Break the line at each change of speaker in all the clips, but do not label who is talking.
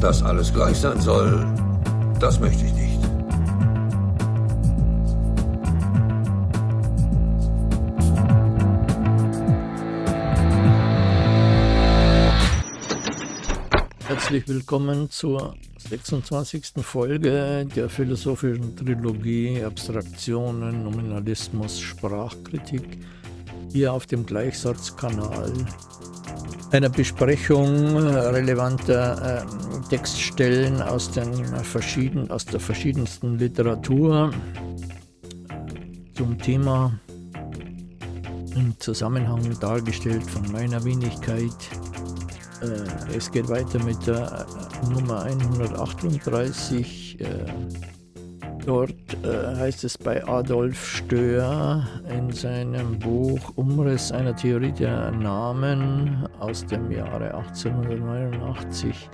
Dass alles gleich sein soll, das möchte ich nicht.
Herzlich willkommen zur 26. Folge der philosophischen Trilogie Abstraktionen, Nominalismus, Sprachkritik hier auf dem Gleichsatzkanal. Einer Besprechung relevanter äh, Textstellen aus, den verschieden, aus der verschiedensten Literatur zum Thema im Zusammenhang dargestellt von meiner Wenigkeit. Äh, es geht weiter mit der äh, Nummer 138. Äh, Dort äh, heißt es bei Adolf Stöhr in seinem Buch Umriss einer Theorie der Namen aus dem Jahre 1889,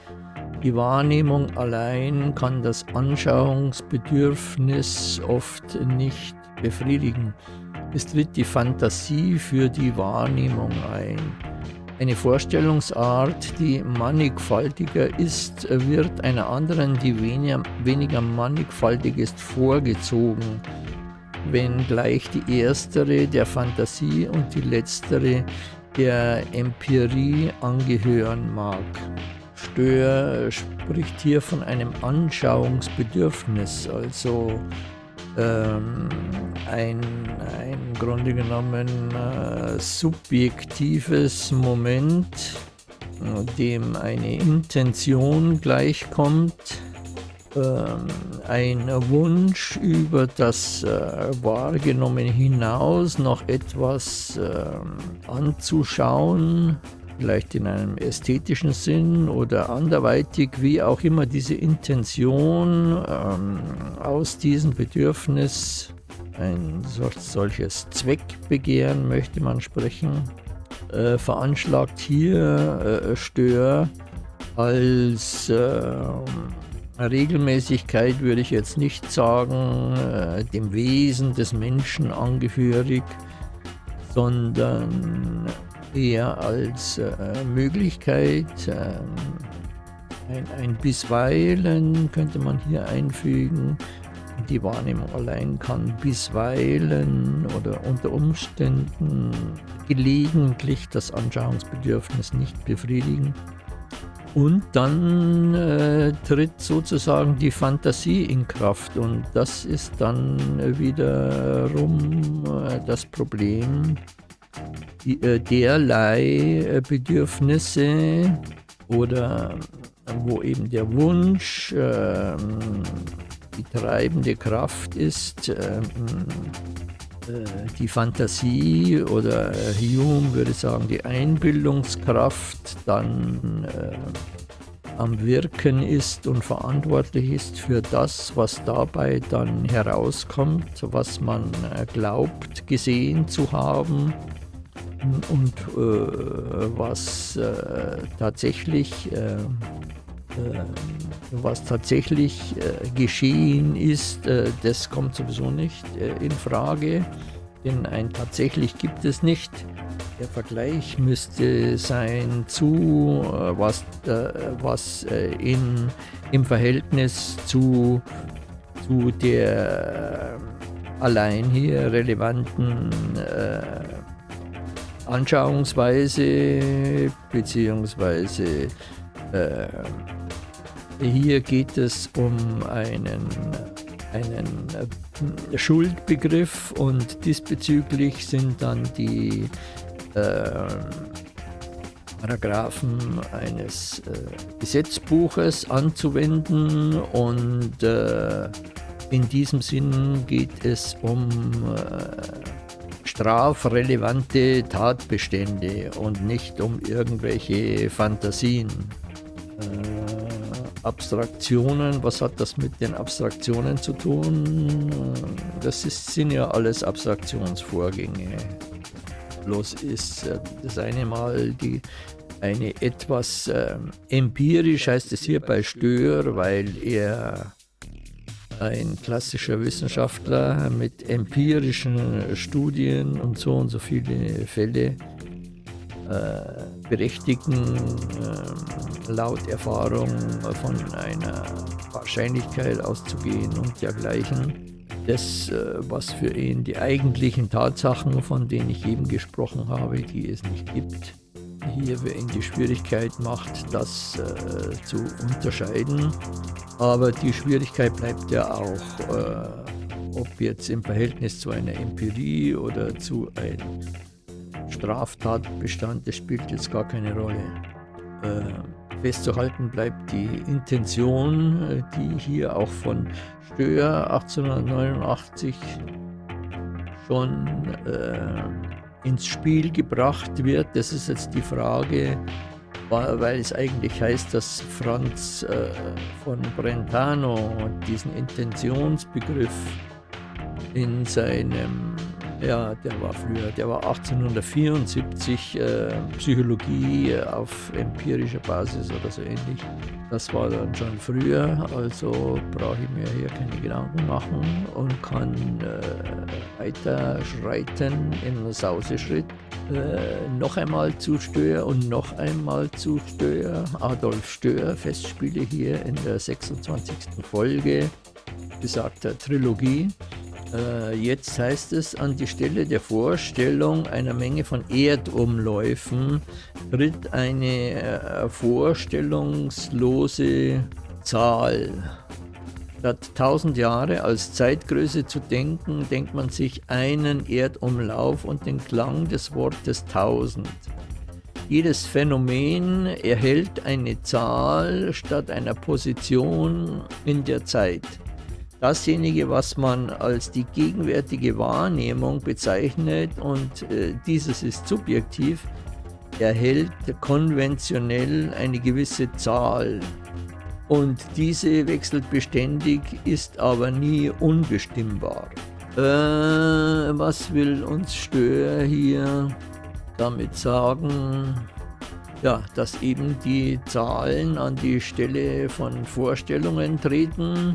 die Wahrnehmung allein kann das Anschauungsbedürfnis oft nicht befriedigen. Es tritt die Fantasie für die Wahrnehmung ein. Eine Vorstellungsart, die mannigfaltiger ist, wird einer anderen, die weniger, weniger mannigfaltig ist, vorgezogen, wenngleich die erstere der Fantasie und die letztere der Empirie angehören mag. Stör spricht hier von einem Anschauungsbedürfnis, also ähm, ein, ein Grunde genommen äh, subjektives Moment, dem eine Intention gleichkommt, ähm, ein Wunsch über das äh, Wahrgenommen hinaus noch etwas äh, anzuschauen, vielleicht in einem ästhetischen Sinn oder anderweitig, wie auch immer diese Intention ähm, aus diesem Bedürfnis, ein solches Zweckbegehren möchte man sprechen, äh, veranschlagt hier äh, Stör als äh, Regelmäßigkeit würde ich jetzt nicht sagen, äh, dem Wesen des Menschen angehörig, sondern eher als äh, Möglichkeit, äh, ein, ein bisweilen könnte man hier einfügen, die Wahrnehmung allein kann bisweilen oder unter Umständen gelegentlich das Anschauungsbedürfnis nicht befriedigen. Und dann äh, tritt sozusagen die Fantasie in Kraft und das ist dann wiederum äh, das Problem, äh, derlei äh, Bedürfnisse oder wo eben der Wunsch ähm, die treibende Kraft ist, ähm, äh, die Fantasie oder Hume würde sagen die Einbildungskraft dann am Wirken ist und verantwortlich ist für das, was dabei dann herauskommt, was man glaubt gesehen zu haben und äh, was äh, tatsächlich äh, äh was tatsächlich äh, geschehen ist, äh, das kommt sowieso nicht in Frage, denn ein tatsächlich gibt es nicht. Der Vergleich müsste sein zu was, was in, im Verhältnis zu, zu der allein hier relevanten Anschauungsweise beziehungsweise äh, hier geht es um einen, einen äh, Schuldbegriff und diesbezüglich sind dann die äh, Paragraphen eines äh, Gesetzbuches anzuwenden und äh, in diesem Sinn geht es um äh, strafrelevante Tatbestände und nicht um irgendwelche Fantasien. Äh, Abstraktionen, was hat das mit den Abstraktionen zu tun? Das ist, sind ja alles Abstraktionsvorgänge. Bloß ist äh, das eine Mal die, eine etwas äh, empirisch heißt es hier bei Stör, weil er ein klassischer Wissenschaftler mit empirischen Studien und so und so viele Fälle äh, berechtigen, äh, laut Erfahrung von einer Wahrscheinlichkeit auszugehen und dergleichen. Das, äh, was für ihn die eigentlichen Tatsachen, von denen ich eben gesprochen habe, die es nicht gibt, hier ihn die Schwierigkeit macht, das äh, zu unterscheiden. Aber die Schwierigkeit bleibt ja auch, äh, ob jetzt im Verhältnis zu einer Empirie oder zu einem Straftatbestand, das spielt jetzt gar keine Rolle. Äh, festzuhalten bleibt die Intention, äh, die hier auch von Stöhr 1889 schon äh, ins Spiel gebracht wird. Das ist jetzt die Frage, weil es eigentlich heißt, dass Franz äh, von Brentano diesen Intentionsbegriff in seinem ja, der war früher, der war 1874 äh, Psychologie auf empirischer Basis oder so ähnlich. Das war dann schon früher, also brauche ich mir hier keine Gedanken machen und kann äh, weiter schreiten in Sauseschritt. Äh, noch einmal zu Stör und noch einmal zu Stör. Adolf Stör, Festspiele hier in der 26. Folge besagter Trilogie. Äh, jetzt heißt es, an die Stelle der Vorstellung einer Menge von Erdumläufen tritt eine äh, vorstellungslose Zahl. Statt 1000 Jahre als Zeitgröße zu denken, denkt man sich einen Erdumlauf und den Klang des Wortes 1000. Jedes Phänomen erhält eine Zahl statt einer Position in der Zeit. Dasjenige, was man als die gegenwärtige Wahrnehmung bezeichnet und äh, dieses ist subjektiv, erhält konventionell eine gewisse Zahl. Und diese wechselt beständig, ist aber nie unbestimmbar. Äh, was will uns Stör hier damit sagen? Ja, dass eben die Zahlen an die Stelle von Vorstellungen treten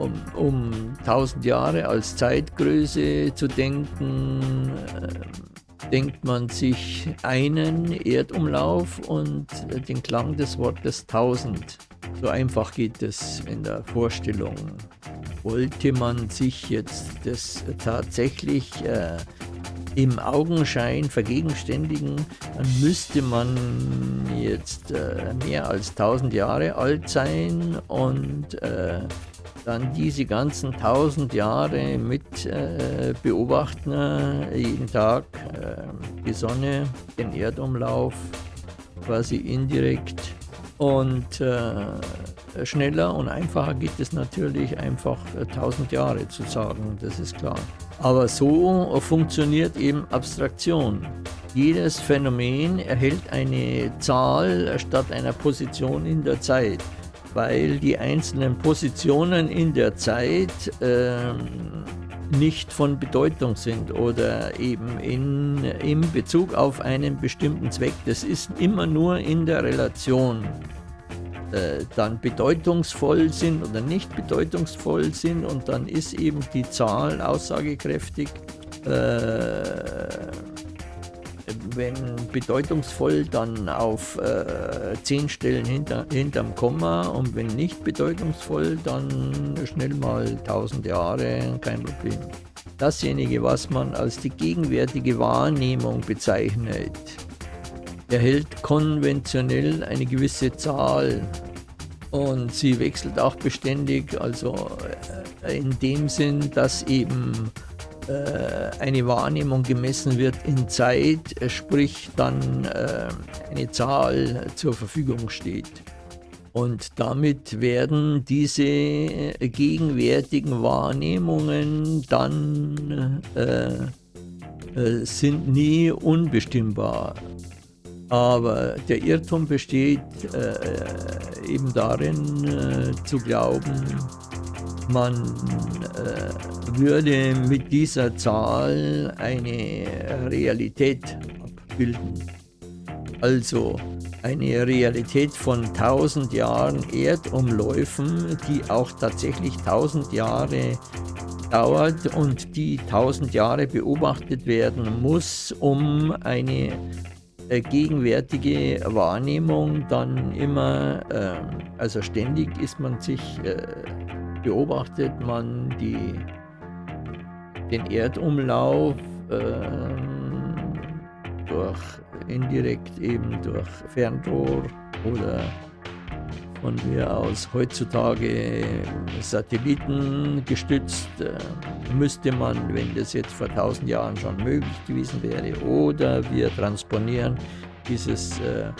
um, um 1000 Jahre als Zeitgröße zu denken, äh, denkt man sich einen Erdumlauf und den Klang des Wortes 1000. So einfach geht es in der Vorstellung. Wollte man sich jetzt das tatsächlich äh, im Augenschein vergegenständigen, dann müsste man jetzt äh, mehr als 1000 Jahre alt sein und äh, dann diese ganzen tausend Jahre mit äh, beobachten, äh, jeden Tag äh, die Sonne, den Erdumlauf, quasi indirekt. Und äh, schneller und einfacher geht es natürlich einfach äh, tausend Jahre zu sagen, das ist klar. Aber so funktioniert eben Abstraktion. Jedes Phänomen erhält eine Zahl statt einer Position in der Zeit weil die einzelnen Positionen in der Zeit ähm, nicht von Bedeutung sind oder eben in, in Bezug auf einen bestimmten Zweck. Das ist immer nur in der Relation äh, dann bedeutungsvoll sind oder nicht bedeutungsvoll sind und dann ist eben die Zahl aussagekräftig. Äh, wenn bedeutungsvoll, dann auf äh, zehn Stellen hinter, hinterm Komma und wenn nicht bedeutungsvoll, dann schnell mal 1000 Jahre, kein Problem. Dasjenige, was man als die gegenwärtige Wahrnehmung bezeichnet, erhält konventionell eine gewisse Zahl und sie wechselt auch beständig, also äh, in dem Sinn, dass eben eine Wahrnehmung gemessen wird in Zeit, äh, sprich dann äh, eine Zahl zur Verfügung steht. Und damit werden diese gegenwärtigen Wahrnehmungen dann äh, äh, sind nie unbestimmbar. Aber der Irrtum besteht äh, eben darin, zu glauben, man äh, würde mit dieser Zahl eine Realität abbilden. Also eine Realität von 1000 Jahren Erdumläufen, die auch tatsächlich 1000 Jahre dauert und die 1000 Jahre beobachtet werden muss, um eine äh, gegenwärtige Wahrnehmung dann immer, äh, also ständig ist man sich, äh, beobachtet man die, den Erdumlauf ähm, durch indirekt eben durch Fernrohr oder von mir aus heutzutage Satelliten gestützt, äh, müsste man, wenn das jetzt vor 1000 Jahren schon möglich gewesen wäre, oder wir transponieren dieses äh,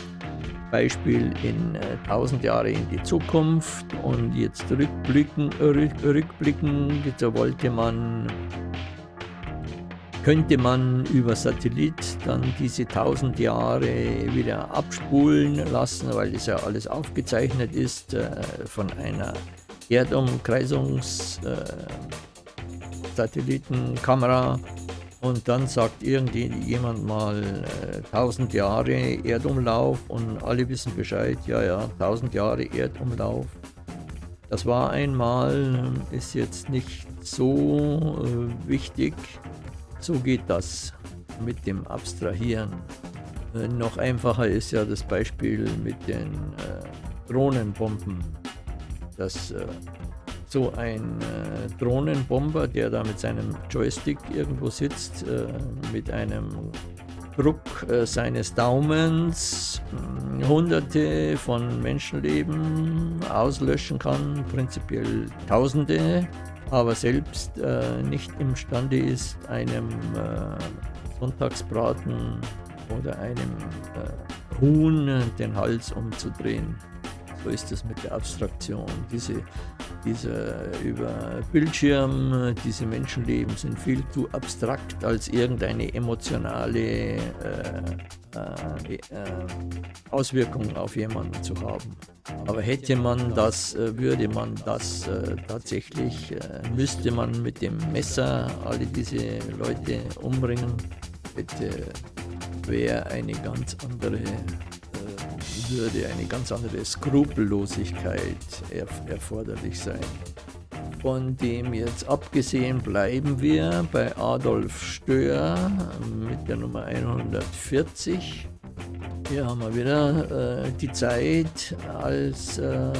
Beispiel in äh, 1000 Jahre in die Zukunft und jetzt rückblicken, rück, rückblicken, so wollte man könnte man über Satellit dann diese 1000 Jahre wieder abspulen lassen, weil das ja alles aufgezeichnet ist äh, von einer Erdumkreisungssatellitenkamera. Äh, und dann sagt irgendjemand mal äh, 1000 Jahre Erdumlauf und alle wissen Bescheid, ja, ja, 1000 Jahre Erdumlauf. Das war einmal, ist jetzt nicht so äh, wichtig. So geht das mit dem Abstrahieren. Äh, noch einfacher ist ja das Beispiel mit den äh, Drohnenbomben. Dass äh, so ein äh, Drohnenbomber, der da mit seinem Joystick irgendwo sitzt, äh, mit einem Druck äh, seines Daumens hunderte von Menschenleben auslöschen kann, prinzipiell Tausende aber selbst äh, nicht imstande ist, einem äh, Sonntagsbraten oder einem äh, Huhn den Hals umzudrehen. So ist es mit der Abstraktion. Diese, diese über Bildschirm, diese Menschenleben sind viel zu abstrakt, als irgendeine emotionale äh, äh, äh, Auswirkung auf jemanden zu haben. Aber hätte man das, äh, würde man das äh, tatsächlich, äh, müsste man mit dem Messer alle diese Leute umbringen, hätte, wäre eine ganz andere würde eine ganz andere Skrupellosigkeit erf erforderlich sein. Von dem jetzt abgesehen bleiben wir bei Adolf Stöhr mit der Nummer 140. Hier haben wir wieder äh, die Zeit als äh,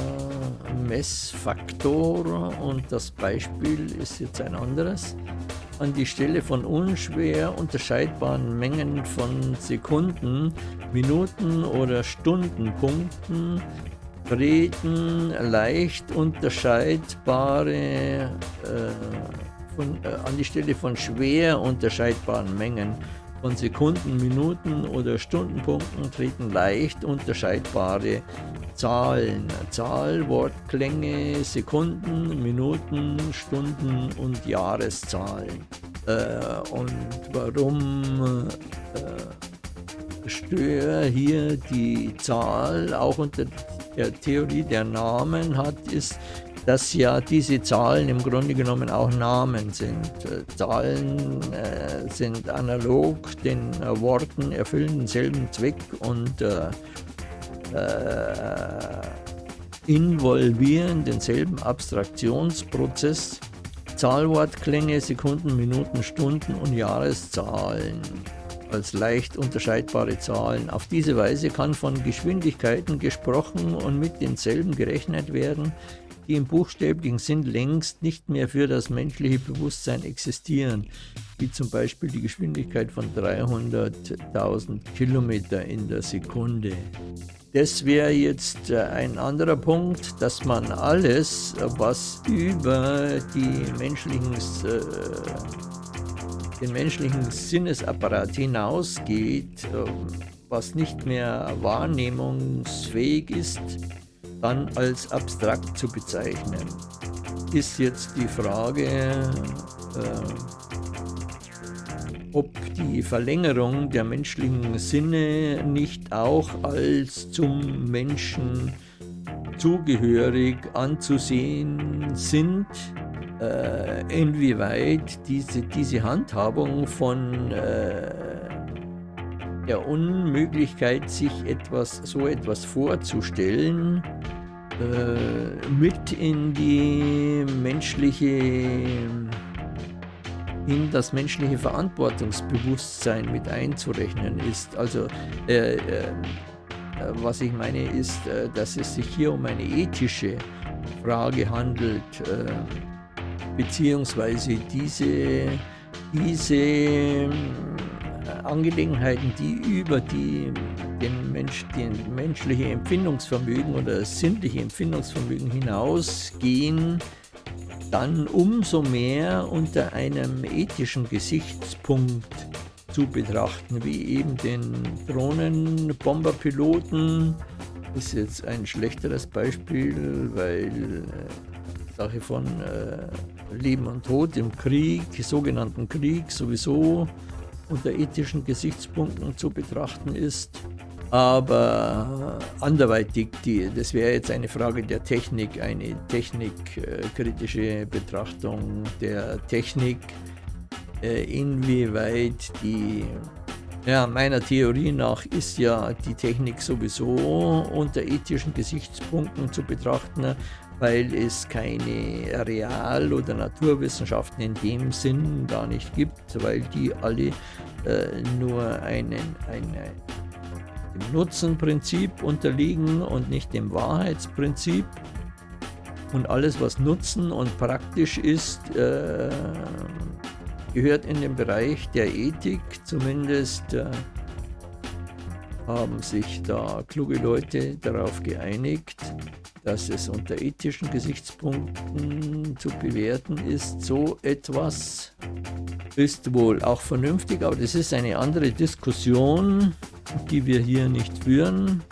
Messfaktor und das Beispiel ist jetzt ein anderes an die Stelle von unschwer unterscheidbaren Mengen von Sekunden, Minuten oder Stundenpunkten treten leicht unterscheidbare äh, von, äh, an die Stelle von schwer unterscheidbaren Mengen von Sekunden, Minuten oder Stundenpunkten treten leicht unterscheidbare Zahlen, Zahl, Wortklänge, Sekunden, Minuten, Stunden und Jahreszahlen. Äh, und warum äh, Stör hier die Zahl auch unter der Theorie der Namen hat, ist, dass ja diese Zahlen im Grunde genommen auch Namen sind. Äh, Zahlen äh, sind analog den äh, Worten, erfüllen denselben Zweck und äh, äh, involvieren denselben Abstraktionsprozess, Zahlwortklänge, Sekunden, Minuten, Stunden und Jahreszahlen als leicht unterscheidbare Zahlen. Auf diese Weise kann von Geschwindigkeiten gesprochen und mit denselben gerechnet werden, die im buchstäblichen Sinn längst nicht mehr für das menschliche Bewusstsein existieren, wie zum Beispiel die Geschwindigkeit von 300.000 Kilometer in der Sekunde. Das wäre jetzt äh, ein anderer Punkt, dass man alles, was über die menschlichen, äh, den menschlichen Sinnesapparat hinausgeht, äh, was nicht mehr wahrnehmungsfähig ist, dann als abstrakt zu bezeichnen. Ist jetzt die Frage, äh, ob die Verlängerung der menschlichen Sinne nicht auch als zum Menschen zugehörig anzusehen sind, äh, inwieweit diese, diese Handhabung von äh, der Unmöglichkeit, sich etwas, so etwas vorzustellen, äh, mit in die menschliche in das menschliche Verantwortungsbewusstsein mit einzurechnen ist. Also äh, äh, was ich meine ist, äh, dass es sich hier um eine ethische Frage handelt, äh, beziehungsweise diese, diese äh, Angelegenheiten, die über die, den, Mensch, den menschliche Empfindungsvermögen oder das sinnliche Empfindungsvermögen hinausgehen, dann umso mehr unter einem ethischen Gesichtspunkt zu betrachten, wie eben den Drohnenbomberpiloten. Ist jetzt ein schlechteres Beispiel, weil äh, Sache von äh, Leben und Tod im Krieg, sogenannten Krieg, sowieso unter ethischen Gesichtspunkten zu betrachten ist. Aber anderweitig, die, das wäre jetzt eine Frage der Technik, eine technikkritische Betrachtung der Technik, äh, inwieweit die, ja, meiner Theorie nach ist ja die Technik sowieso unter ethischen Gesichtspunkten zu betrachten, weil es keine Real- oder Naturwissenschaften in dem Sinn gar nicht gibt, weil die alle äh, nur einen, eine, dem Nutzenprinzip unterliegen und nicht dem Wahrheitsprinzip. Und alles, was Nutzen und praktisch ist, äh, gehört in den Bereich der Ethik. Zumindest äh, haben sich da kluge Leute darauf geeinigt, dass es unter ethischen Gesichtspunkten zu bewerten ist. So etwas ist wohl auch vernünftig, aber das ist eine andere Diskussion, die wir hier nicht führen,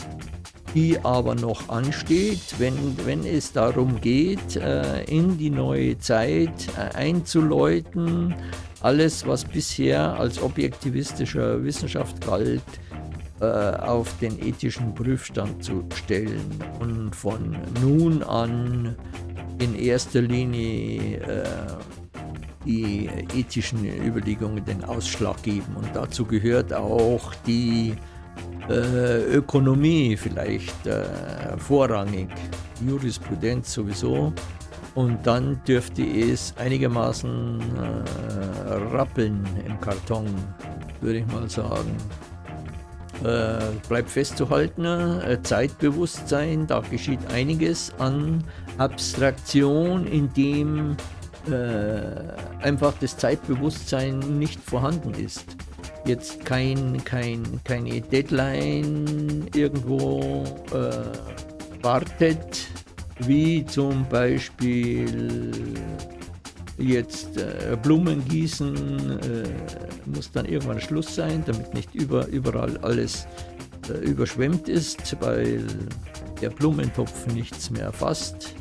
die aber noch ansteht, wenn, wenn es darum geht, äh, in die neue Zeit äh, einzuläuten, alles, was bisher als objektivistischer Wissenschaft galt, äh, auf den ethischen Prüfstand zu stellen und von nun an in erster Linie äh, die ethischen Überlegungen den Ausschlag geben. Und dazu gehört auch die äh, Ökonomie vielleicht äh, vorrangig, Jurisprudenz sowieso. Und dann dürfte es einigermaßen äh, rappeln im Karton, würde ich mal sagen. Äh, bleibt festzuhalten, äh, Zeitbewusstsein, da geschieht einiges an Abstraktion, indem äh, einfach das Zeitbewusstsein nicht vorhanden ist. Jetzt kein, kein, keine Deadline irgendwo äh, wartet, wie zum Beispiel jetzt äh, Blumen gießen, äh, muss dann irgendwann Schluss sein, damit nicht über, überall alles äh, überschwemmt ist, weil der Blumentopf nichts mehr fasst.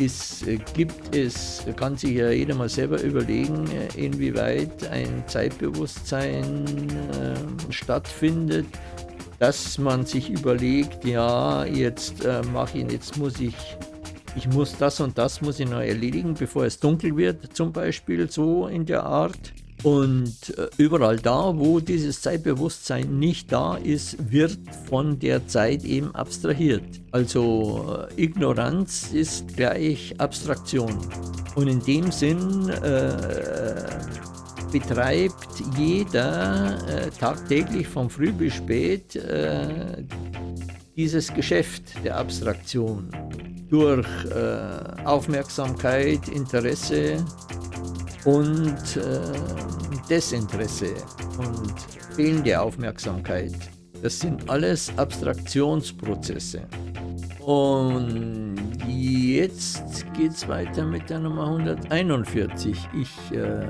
Es äh, gibt es, kann sich ja jeder mal selber überlegen, äh, inwieweit ein Zeitbewusstsein äh, stattfindet, dass man sich überlegt, ja, jetzt mache ich, jetzt muss ich ich muss das und das muss ich noch erledigen, bevor es dunkel wird, zum Beispiel so in der Art. Und äh, überall da, wo dieses Zeitbewusstsein nicht da ist, wird von der Zeit eben abstrahiert. Also äh, Ignoranz ist gleich Abstraktion. Und in dem Sinn äh, betreibt jeder äh, tagtäglich von früh bis spät äh, dieses Geschäft der Abstraktion durch äh, Aufmerksamkeit, Interesse und äh, Desinteresse und fehlende Aufmerksamkeit. Das sind alles Abstraktionsprozesse. Und jetzt geht es weiter mit der Nummer 141. Ich äh,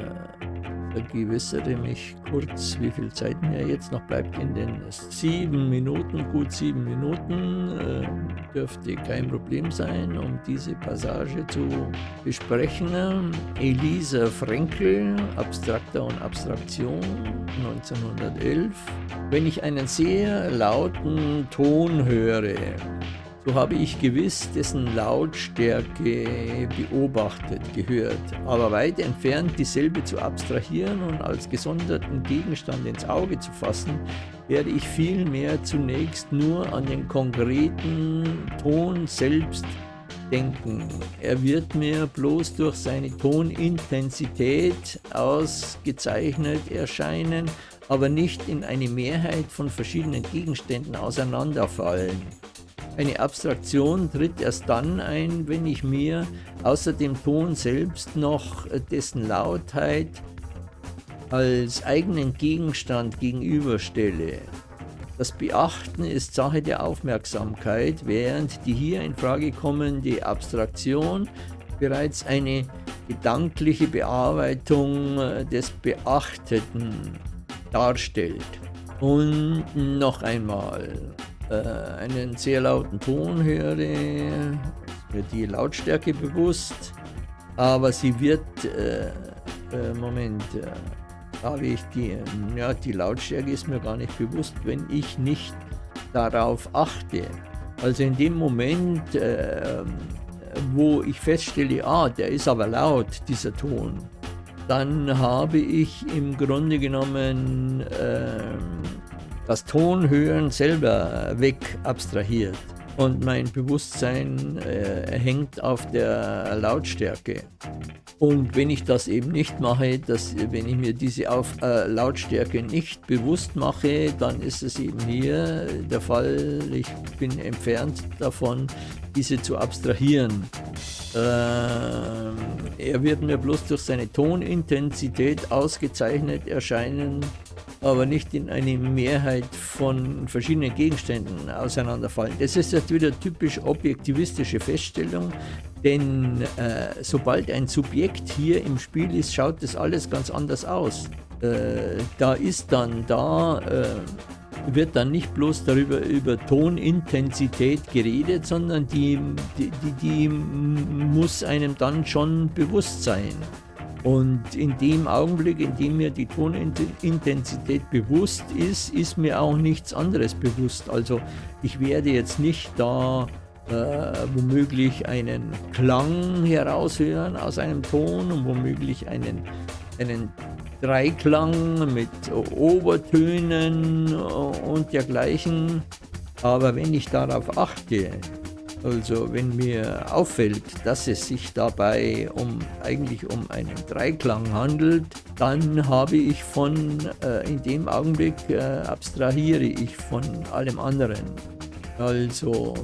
vergewissere mich kurz, wie viel Zeit mir jetzt noch bleibt in den sieben Minuten, gut sieben Minuten. Äh, dürfte kein Problem sein, um diese Passage zu besprechen. Elisa Frenkel, Abstrakter und Abstraktion, 1911. Wenn ich einen sehr lauten Ton höre, so habe ich gewiss dessen Lautstärke beobachtet, gehört, aber weit entfernt dieselbe zu abstrahieren und als gesonderten Gegenstand ins Auge zu fassen, werde ich vielmehr zunächst nur an den konkreten Ton selbst denken. Er wird mir bloß durch seine Tonintensität ausgezeichnet erscheinen, aber nicht in eine Mehrheit von verschiedenen Gegenständen auseinanderfallen. Eine Abstraktion tritt erst dann ein, wenn ich mir außer dem Ton selbst noch dessen Lautheit als eigenen Gegenstand gegenüberstelle. Das Beachten ist Sache der Aufmerksamkeit, während die hier in Frage kommende Abstraktion bereits eine gedankliche Bearbeitung des Beachteten darstellt. Und noch einmal, äh, einen sehr lauten Ton höre, mir die Lautstärke bewusst, aber sie wird, äh, äh, Moment, äh, habe ich die, ja, die Lautstärke ist mir gar nicht bewusst, wenn ich nicht darauf achte. Also in dem Moment, äh, wo ich feststelle, ah, der ist aber laut, dieser Ton, dann habe ich im Grunde genommen äh, das Tonhören selber weg abstrahiert und mein Bewusstsein äh, hängt auf der Lautstärke. Und wenn ich das eben nicht mache, dass, wenn ich mir diese auf, äh, Lautstärke nicht bewusst mache, dann ist es eben hier der Fall, ich bin entfernt davon, diese zu abstrahieren. Äh, er wird mir bloß durch seine Tonintensität ausgezeichnet erscheinen, aber nicht in eine Mehrheit von verschiedenen Gegenständen auseinanderfallen. Das ist jetzt wieder typisch objektivistische Feststellung, denn äh, sobald ein Subjekt hier im Spiel ist, schaut das alles ganz anders aus. Äh, da ist dann da, äh, wird dann nicht bloß darüber über Tonintensität geredet, sondern die, die, die, die muss einem dann schon bewusst sein. Und in dem Augenblick, in dem mir die Tonintensität bewusst ist, ist mir auch nichts anderes bewusst. Also ich werde jetzt nicht da äh, womöglich einen Klang heraushören aus einem Ton und womöglich einen, einen Dreiklang mit Obertönen und dergleichen. Aber wenn ich darauf achte, also wenn mir auffällt, dass es sich dabei um eigentlich um einen Dreiklang handelt, dann habe ich von, äh, in dem Augenblick äh, abstrahiere ich von allem anderen. Also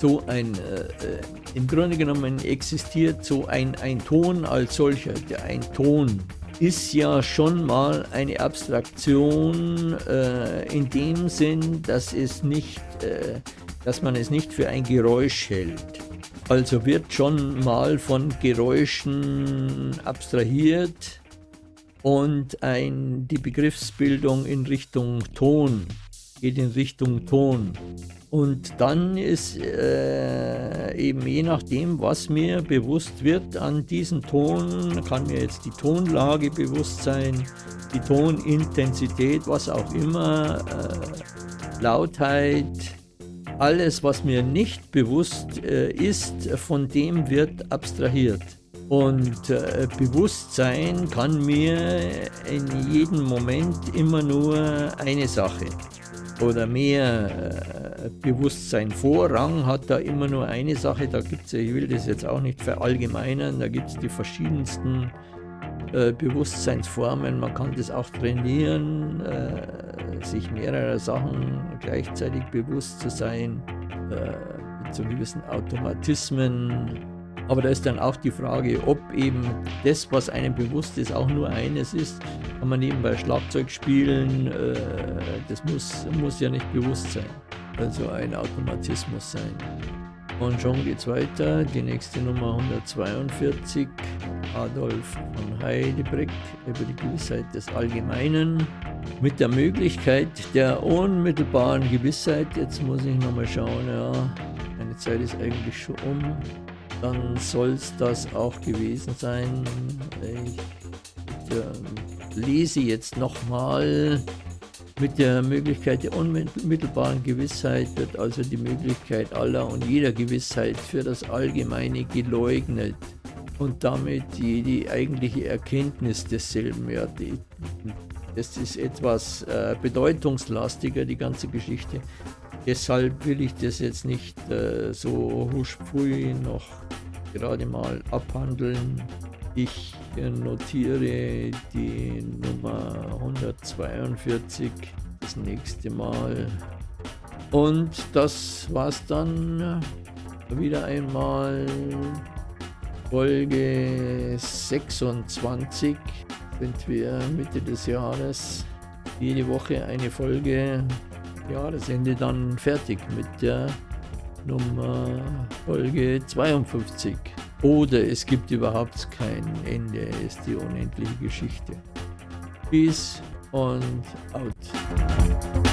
so ein, äh, äh im Grunde genommen existiert so ein, ein Ton als solcher, der ein Ton ist ja schon mal eine Abstraktion äh, in dem Sinn, dass es nicht äh, dass man es nicht für ein Geräusch hält. Also wird schon mal von Geräuschen abstrahiert und ein, die Begriffsbildung in Richtung Ton geht in Richtung Ton. Und dann ist äh, eben je nachdem, was mir bewusst wird an diesem Ton, kann mir jetzt die Tonlage bewusst sein, die Tonintensität, was auch immer, äh, Lautheit, alles, was mir nicht bewusst äh, ist, von dem wird abstrahiert. Und äh, Bewusstsein kann mir in jedem Moment immer nur eine Sache oder mehr äh, Bewusstsein. Vorrang hat da immer nur eine Sache, da gibt ich will das jetzt auch nicht verallgemeinern, da gibt es die verschiedensten äh, Bewusstseinsformen, man kann das auch trainieren, äh, sich mehrerer Sachen gleichzeitig bewusst zu sein, äh, mit so gewissen Automatismen. Aber da ist dann auch die Frage, ob eben das, was einem bewusst ist, auch nur eines ist. Kann man nebenbei Schlagzeug spielen, äh, das muss, muss ja nicht bewusst sein. Also ein Automatismus sein. Und schon geht's weiter. Die nächste Nummer 142. Adolf von Heidebrick über die Gewissheit des Allgemeinen mit der Möglichkeit der unmittelbaren Gewissheit. Jetzt muss ich nochmal schauen, ja, meine Zeit ist eigentlich schon um. Dann soll es das auch gewesen sein. Ich äh, lese jetzt nochmal mit der Möglichkeit der unmittelbaren Gewissheit wird also die Möglichkeit aller und jeder Gewissheit für das Allgemeine geleugnet und damit die, eigentliche Erkenntnis desselben. Ja, das ist etwas äh, bedeutungslastiger, die ganze Geschichte. Deshalb will ich das jetzt nicht äh, so huschpfui noch gerade mal abhandeln. Ich notiere die Nummer 142 das nächste Mal. Und das war's dann wieder einmal. Folge 26 sind wir Mitte des Jahres. Jede Woche eine Folge. Jahresende dann fertig mit der Nummer Folge 52. Oder es gibt überhaupt kein Ende, ist die unendliche Geschichte. Peace und out.